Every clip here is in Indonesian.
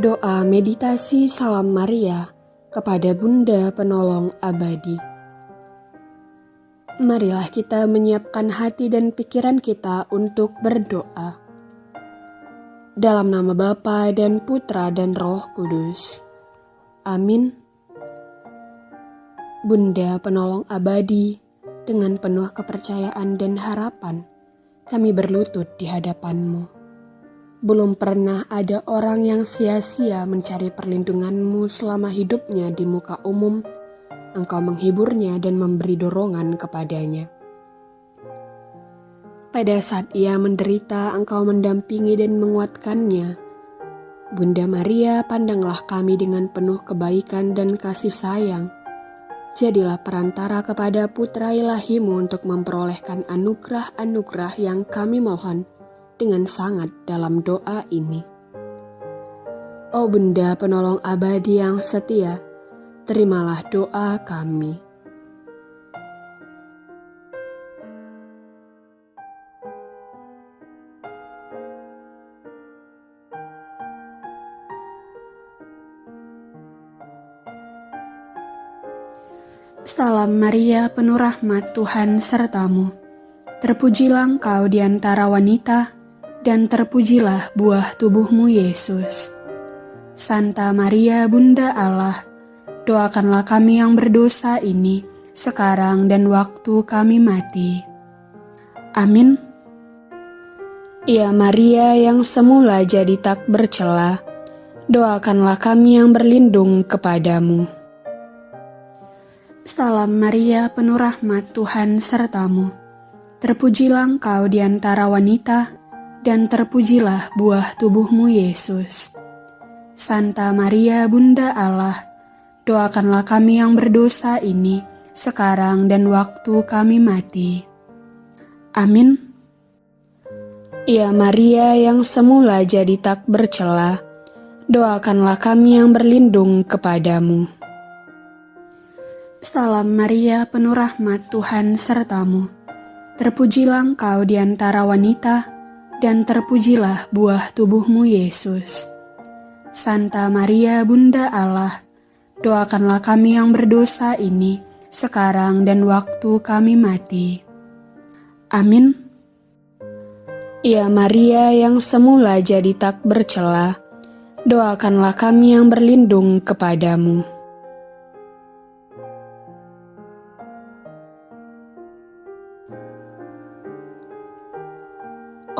Doa meditasi Salam Maria kepada Bunda Penolong Abadi. Marilah kita menyiapkan hati dan pikiran kita untuk berdoa. Dalam nama Bapa dan Putra dan Roh Kudus. Amin. Bunda Penolong Abadi, dengan penuh kepercayaan dan harapan, kami berlutut di hadapanmu belum pernah ada orang yang sia-sia mencari perlindunganmu selama hidupnya di muka umum. Engkau menghiburnya dan memberi dorongan kepadanya. Pada saat ia menderita, engkau mendampingi dan menguatkannya. Bunda Maria, pandanglah kami dengan penuh kebaikan dan kasih sayang. Jadilah perantara kepada putra ilahimu untuk memperolehkan anugerah-anugerah yang kami mohon dengan sangat dalam doa ini. Oh benda penolong abadi yang setia, terimalah doa kami. Salam Maria, penuh rahmat Tuhan sertamu. Terpujilah engkau di antara wanita, dan terpujilah buah tubuhmu Yesus. Santa Maria Bunda Allah, doakanlah kami yang berdosa ini, sekarang dan waktu kami mati. Amin. Ya Maria yang semula jadi tak bercela, doakanlah kami yang berlindung kepadamu. Salam Maria penuh rahmat Tuhan sertamu. Terpujilah engkau di antara wanita, dan terpujilah buah tubuhmu Yesus. Santa Maria Bunda Allah, doakanlah kami yang berdosa ini, sekarang dan waktu kami mati. Amin. Ya Maria yang semula jadi tak bercela, doakanlah kami yang berlindung kepadamu. Salam Maria penuh rahmat Tuhan sertamu. Terpujilah engkau di antara wanita, dan terpujilah buah tubuhmu Yesus. Santa Maria Bunda Allah, doakanlah kami yang berdosa ini, sekarang dan waktu kami mati. Amin. Ya Maria yang semula jadi tak bercela, doakanlah kami yang berlindung kepadamu.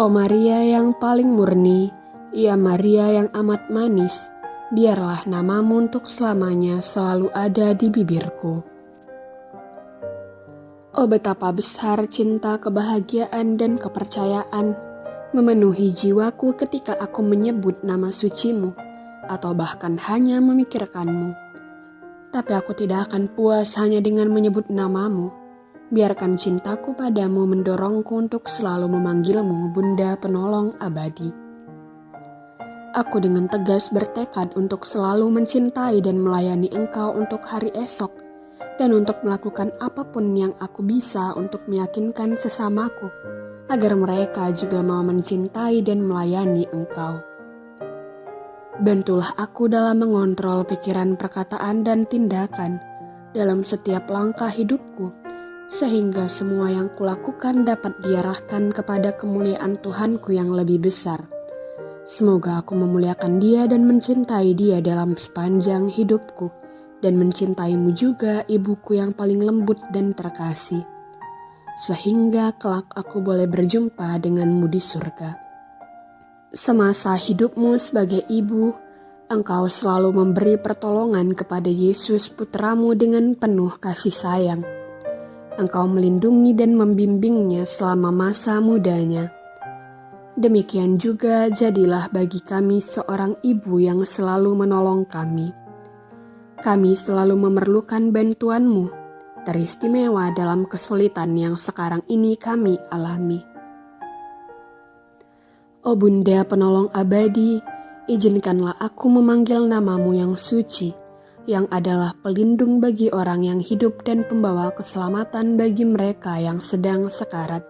Oh Maria yang paling murni, ya Maria yang amat manis, biarlah namamu untuk selamanya selalu ada di bibirku. Oh betapa besar cinta, kebahagiaan, dan kepercayaan memenuhi jiwaku ketika aku menyebut nama sucimu, atau bahkan hanya memikirkanmu. Tapi aku tidak akan puas hanya dengan menyebut namamu, Biarkan cintaku padamu mendorongku untuk selalu memanggilmu Bunda Penolong Abadi. Aku dengan tegas bertekad untuk selalu mencintai dan melayani Engkau untuk hari esok, dan untuk melakukan apa pun yang aku bisa untuk meyakinkan sesamaku, agar mereka juga mau mencintai dan melayani Engkau. Bantulah aku dalam mengontrol pikiran, perkataan, dan tindakan dalam setiap langkah hidupku sehingga semua yang kulakukan dapat diarahkan kepada kemuliaan Tuhanku yang lebih besar. Semoga aku memuliakan Dia dan mencintai Dia dalam sepanjang hidupku, dan mencintaimu juga, ibuku yang paling lembut dan terkasih, sehingga kelak aku boleh berjumpa denganmu di surga. Semasa hidupmu sebagai ibu, engkau selalu memberi pertolongan kepada Yesus putramu dengan penuh kasih sayang engkau melindungi dan membimbingnya selama masa mudanya. Demikian juga jadilah bagi kami seorang ibu yang selalu menolong kami. Kami selalu memerlukan bantuanmu, teristimewa dalam kesulitan yang sekarang ini kami alami. Oh Bunda penolong abadi, izinkanlah aku memanggil namamu yang suci, yang adalah pelindung bagi orang yang hidup dan pembawa keselamatan bagi mereka yang sedang sekarat.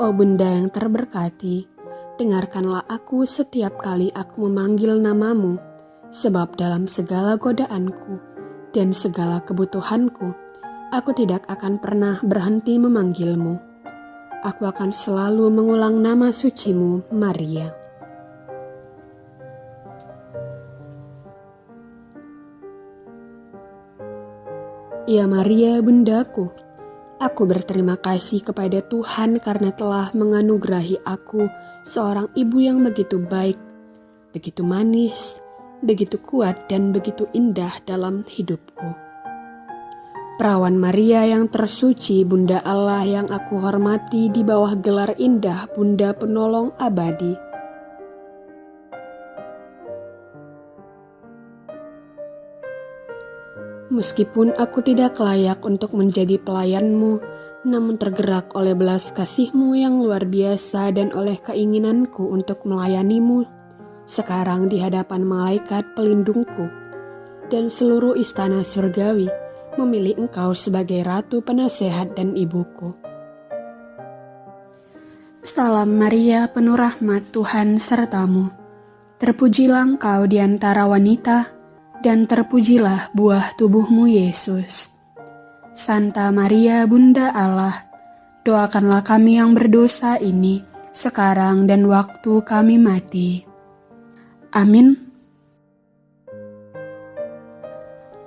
Oh Bunda yang terberkati, dengarkanlah aku setiap kali aku memanggil namamu, sebab dalam segala godaanku dan segala kebutuhanku, aku tidak akan pernah berhenti memanggilmu. Aku akan selalu mengulang nama sucimu, Maria. Ya Maria, bundaku, aku berterima kasih kepada Tuhan karena telah menganugerahi aku seorang ibu yang begitu baik, begitu manis, begitu kuat dan begitu indah dalam hidupku. Perawan Maria yang tersuci, Bunda Allah yang aku hormati di bawah gelar indah Bunda Penolong Abadi Meskipun aku tidak layak untuk menjadi pelayanmu, namun tergerak oleh belas kasihmu yang luar biasa dan oleh keinginanku untuk melayanimu, sekarang di hadapan malaikat pelindungku dan seluruh istana surgawi memilih engkau sebagai ratu penasehat dan ibuku. Salam Maria penuh rahmat Tuhan sertamu. Terpujilah engkau di antara wanita, dan terpujilah buah tubuhmu Yesus. Santa Maria Bunda Allah, doakanlah kami yang berdosa ini sekarang dan waktu kami mati. Amin.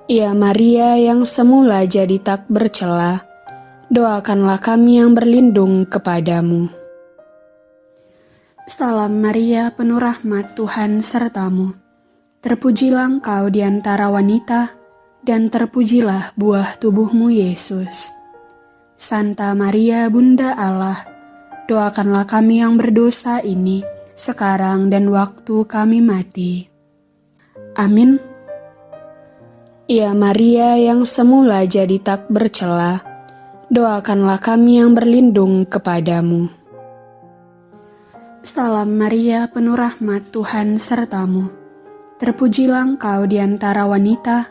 Ya Maria yang semula jadi tak bercela, doakanlah kami yang berlindung kepadamu. Salam Maria penuh rahmat Tuhan sertamu Terpujilah engkau di antara wanita, dan terpujilah buah tubuhmu Yesus. Santa Maria Bunda Allah, doakanlah kami yang berdosa ini, sekarang dan waktu kami mati. Amin. Ya Maria yang semula jadi tak bercela, doakanlah kami yang berlindung kepadamu. Salam Maria penuh rahmat Tuhan sertamu Terpujilah engkau di antara wanita,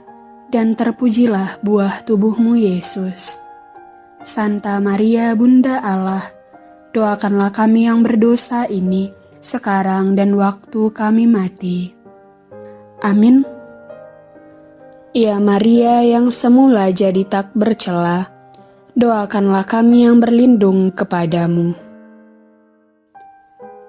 dan terpujilah buah tubuhmu Yesus. Santa Maria Bunda Allah, doakanlah kami yang berdosa ini, sekarang dan waktu kami mati. Amin. Ya Maria yang semula jadi tak bercela, doakanlah kami yang berlindung kepadamu.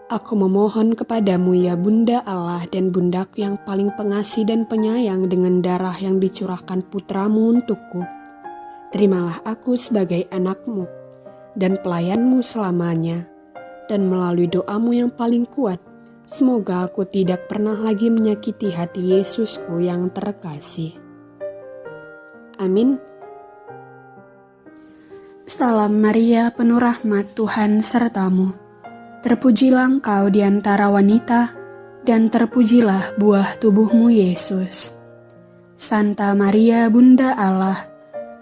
Aku memohon kepadamu ya Bunda Allah dan Bundaku yang paling pengasih dan penyayang dengan darah yang dicurahkan putramu untukku. Terimalah aku sebagai anakmu dan pelayanmu selamanya. Dan melalui doamu yang paling kuat, semoga aku tidak pernah lagi menyakiti hati Yesusku yang terkasih. Amin. Salam Maria penuh rahmat Tuhan sertamu Terpujilah engkau di antara wanita, dan terpujilah buah tubuhmu Yesus. Santa Maria Bunda Allah,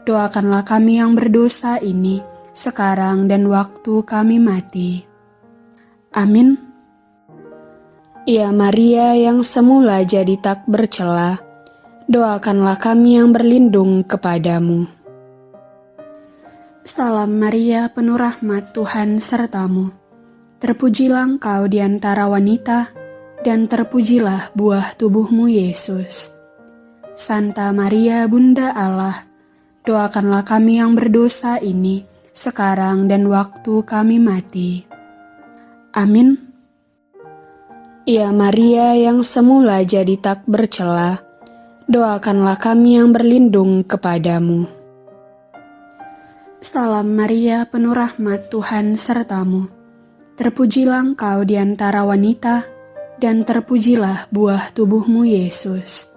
doakanlah kami yang berdosa ini, sekarang dan waktu kami mati. Amin. Ya Maria yang semula jadi tak bercela, doakanlah kami yang berlindung kepadamu. Salam Maria penuh rahmat Tuhan sertamu Terpujilah engkau di antara wanita, dan terpujilah buah tubuhmu Yesus. Santa Maria Bunda Allah, doakanlah kami yang berdosa ini, sekarang dan waktu kami mati. Amin. Ya Maria yang semula jadi tak bercela, doakanlah kami yang berlindung kepadamu. Salam Maria penuh rahmat Tuhan sertamu Terpujilah engkau di antara wanita, dan terpujilah buah tubuhmu Yesus.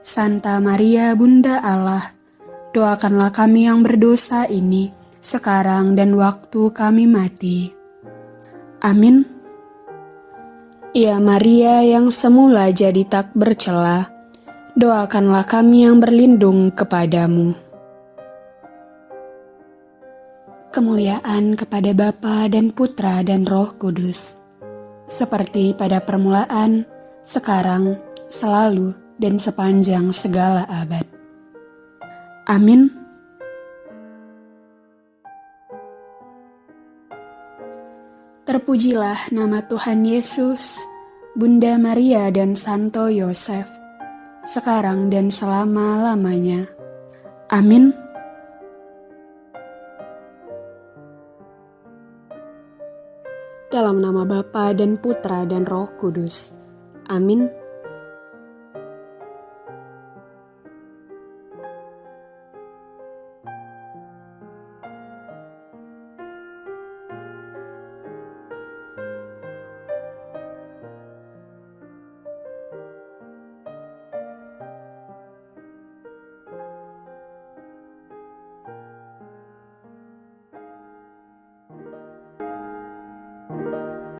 Santa Maria Bunda Allah, doakanlah kami yang berdosa ini, sekarang dan waktu kami mati. Amin. Ya Maria yang semula jadi tak bercela, doakanlah kami yang berlindung kepadamu. Kemuliaan kepada Bapa dan Putra dan Roh Kudus, seperti pada permulaan, sekarang, selalu, dan sepanjang segala abad. Amin. Terpujilah nama Tuhan Yesus, Bunda Maria dan Santo Yosef, sekarang dan selama-lamanya. Amin. Dalam nama Bapa dan Putra dan Roh Kudus. Amin.